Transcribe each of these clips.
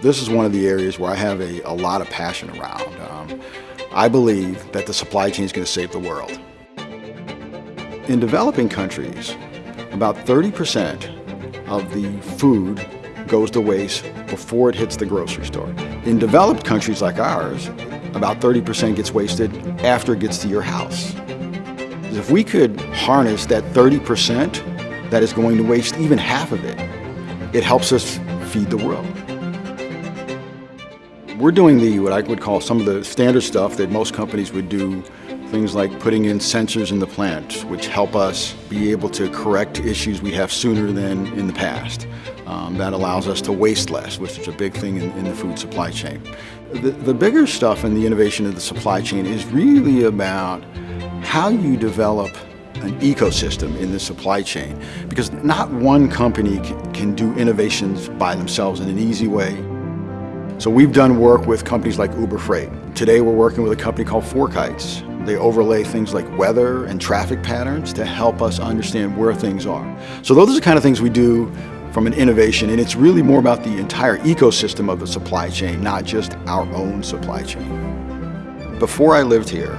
This is one of the areas where I have a, a lot of passion around. Um, I believe that the supply chain is going to save the world. In developing countries, about 30% of the food goes to waste before it hits the grocery store. In developed countries like ours, about 30% gets wasted after it gets to your house. If we could harness that 30% that is going to waste even half of it, it helps us feed the world. We're doing the what I would call some of the standard stuff that most companies would do Things like putting in sensors in the plant, which help us be able to correct issues we have sooner than in the past. Um, that allows us to waste less, which is a big thing in, in the food supply chain. The, the bigger stuff in the innovation of the supply chain is really about how you develop an ecosystem in the supply chain because not one company can, can do innovations by themselves in an easy way. So we've done work with companies like Uber Freight. Today we're working with a company called FourKites they overlay things like weather and traffic patterns to help us understand where things are. So those are the kind of things we do from an innovation, and it's really more about the entire ecosystem of the supply chain, not just our own supply chain. Before I lived here,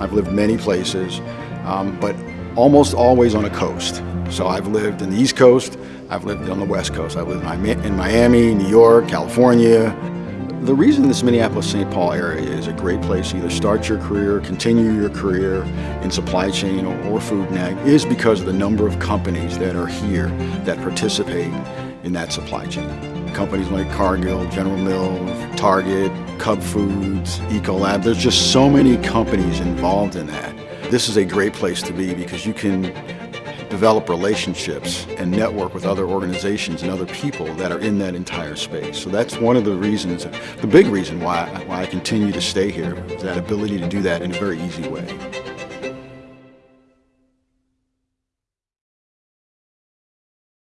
I've lived many places, um, but almost always on a coast. So I've lived in the East Coast, I've lived on the West Coast. I've lived in Miami, New York, California, the reason this Minneapolis-St. Paul area is a great place to either start your career, continue your career in supply chain or, or food and ag is because of the number of companies that are here that participate in that supply chain. Companies like Cargill, General Mills, Target, Cub Foods, Ecolab, there's just so many companies involved in that. This is a great place to be because you can develop relationships and network with other organizations and other people that are in that entire space. So that's one of the reasons, the big reason why, why I continue to stay here, is that ability to do that in a very easy way.